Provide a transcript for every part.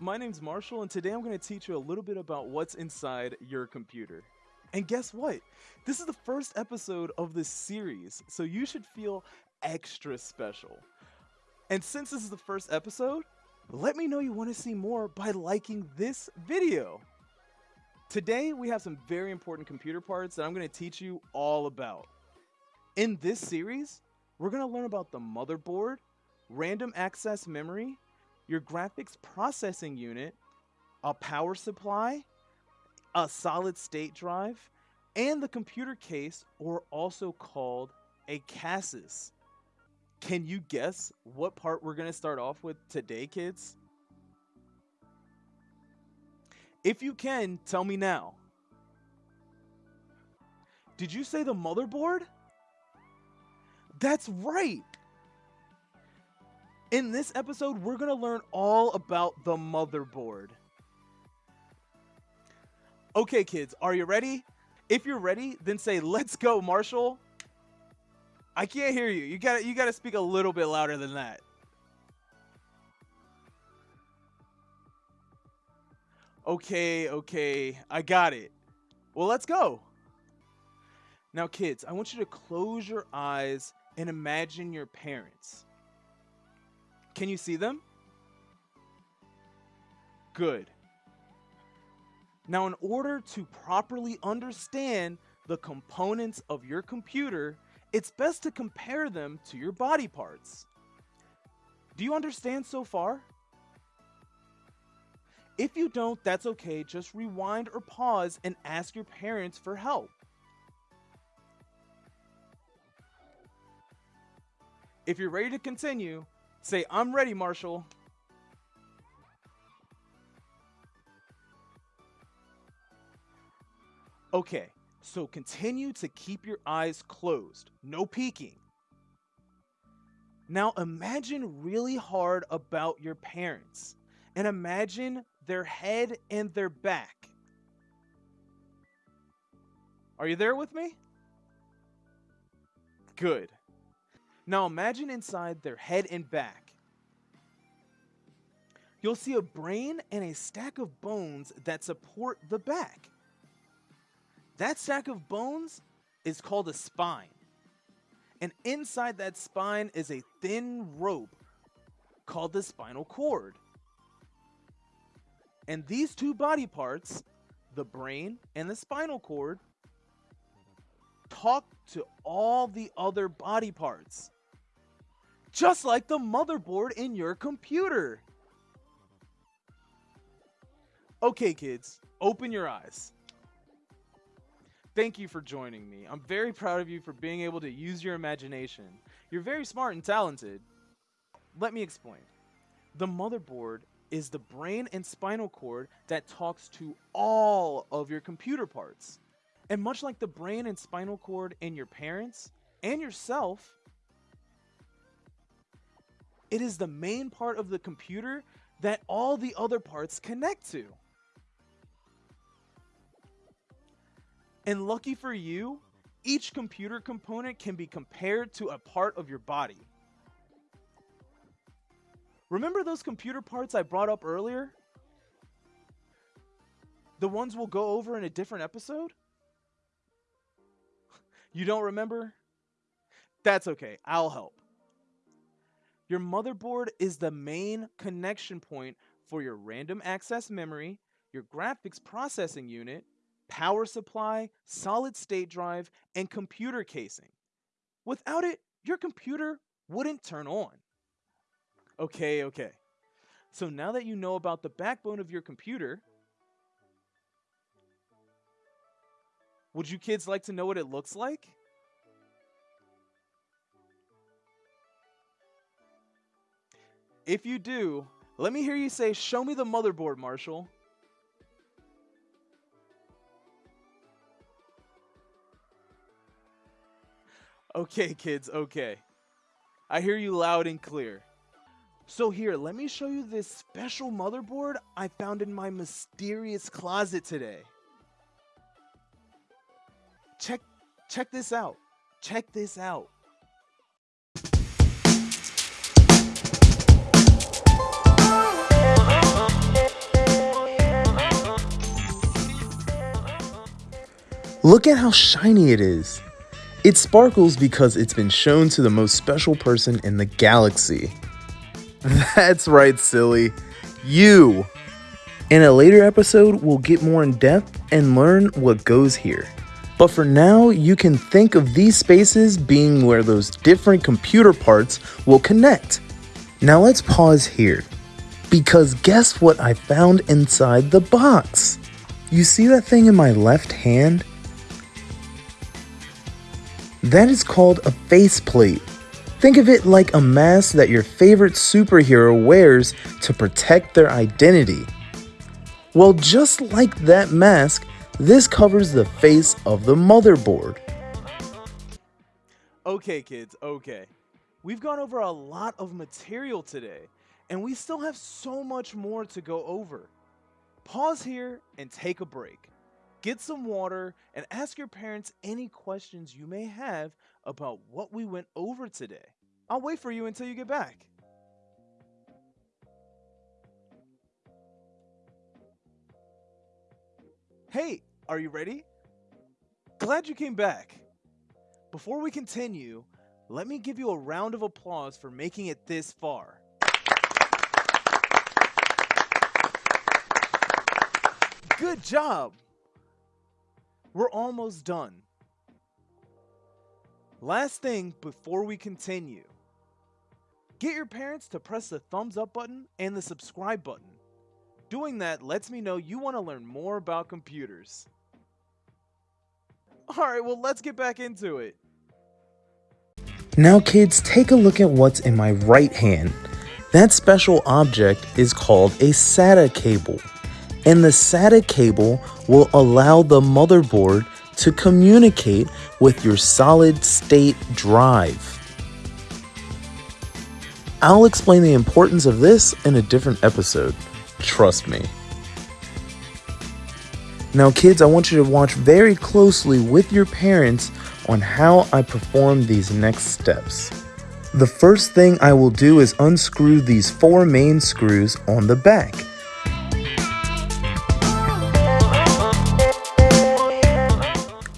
my name's Marshall, and today I'm going to teach you a little bit about what's inside your computer. And guess what? This is the first episode of this series, so you should feel extra special. And since this is the first episode, let me know you want to see more by liking this video. Today, we have some very important computer parts that I'm going to teach you all about. In this series, we're going to learn about the motherboard, random access memory, your graphics processing unit, a power supply, a solid state drive, and the computer case, or also called a chassis. Can you guess what part we're going to start off with today, kids? If you can, tell me now. Did you say the motherboard? That's right. In this episode, we're going to learn all about the motherboard. Okay, kids, are you ready? If you're ready, then say, let's go, Marshall. I can't hear you. You gotta, you got to speak a little bit louder than that. Okay, okay. I got it. Well, let's go. Now, kids, I want you to close your eyes and imagine your parents. Can you see them? Good. Now, in order to properly understand the components of your computer, it's best to compare them to your body parts. Do you understand so far? If you don't, that's okay. Just rewind or pause and ask your parents for help. If you're ready to continue, Say, I'm ready, Marshall. Okay, so continue to keep your eyes closed. No peeking. Now imagine really hard about your parents and imagine their head and their back. Are you there with me? Good. Now imagine inside their head and back. You'll see a brain and a stack of bones that support the back. That stack of bones is called a spine. And inside that spine is a thin rope called the spinal cord. And these two body parts, the brain and the spinal cord, talk to all the other body parts just like the motherboard in your computer. Okay, kids, open your eyes. Thank you for joining me. I'm very proud of you for being able to use your imagination. You're very smart and talented. Let me explain. The motherboard is the brain and spinal cord that talks to all of your computer parts. And much like the brain and spinal cord in your parents and yourself, it is the main part of the computer that all the other parts connect to. And lucky for you, each computer component can be compared to a part of your body. Remember those computer parts I brought up earlier? The ones we'll go over in a different episode? You don't remember? That's okay, I'll help. Your motherboard is the main connection point for your random access memory, your graphics processing unit, power supply, solid state drive, and computer casing. Without it, your computer wouldn't turn on. Okay, okay. So now that you know about the backbone of your computer, would you kids like to know what it looks like? If you do, let me hear you say, Show me the motherboard, Marshall. Okay, kids, okay. I hear you loud and clear. So here, let me show you this special motherboard I found in my mysterious closet today. Check check this out. Check this out. Look at how shiny it is. It sparkles because it's been shown to the most special person in the galaxy. That's right, silly. You. In a later episode, we'll get more in depth and learn what goes here. But for now, you can think of these spaces being where those different computer parts will connect. Now let's pause here. Because guess what I found inside the box? You see that thing in my left hand? That is called a faceplate. Think of it like a mask that your favorite superhero wears to protect their identity. Well, just like that mask, this covers the face of the motherboard. Okay, kids, okay. We've gone over a lot of material today, and we still have so much more to go over. Pause here and take a break. Get some water and ask your parents any questions you may have about what we went over today. I'll wait for you until you get back. Hey, are you ready? Glad you came back. Before we continue, let me give you a round of applause for making it this far. Good job! We're almost done. Last thing before we continue. Get your parents to press the thumbs up button and the subscribe button. Doing that lets me know you want to learn more about computers. Alright, well let's get back into it. Now kids, take a look at what's in my right hand. That special object is called a SATA cable. And the SATA cable will allow the motherboard to communicate with your solid state drive. I'll explain the importance of this in a different episode. Trust me. Now kids, I want you to watch very closely with your parents on how I perform these next steps. The first thing I will do is unscrew these four main screws on the back.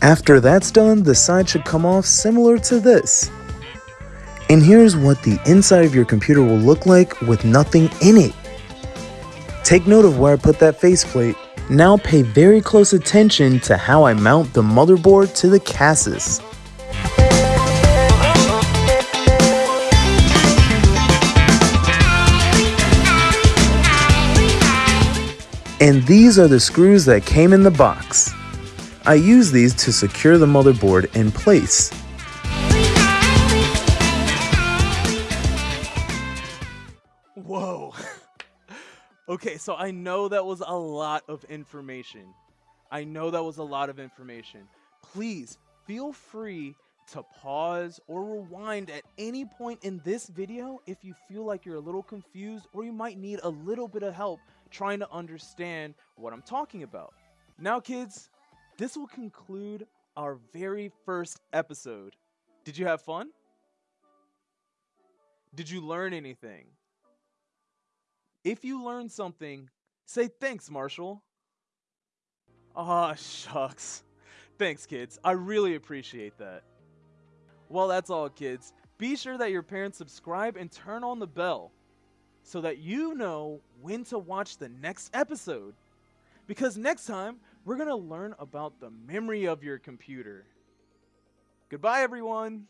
After that's done, the side should come off similar to this. And here's what the inside of your computer will look like with nothing in it. Take note of where I put that faceplate. Now pay very close attention to how I mount the motherboard to the chassis. And these are the screws that came in the box. I use these to secure the motherboard in place. Whoa. okay, so I know that was a lot of information. I know that was a lot of information. Please feel free to pause or rewind at any point in this video if you feel like you're a little confused or you might need a little bit of help trying to understand what I'm talking about. Now kids, this will conclude our very first episode. Did you have fun? Did you learn anything? If you learned something, say thanks, Marshall. Ah, shucks. Thanks, kids. I really appreciate that. Well, that's all, kids. Be sure that your parents subscribe and turn on the bell so that you know when to watch the next episode. Because next time, we're going to learn about the memory of your computer. Goodbye, everyone.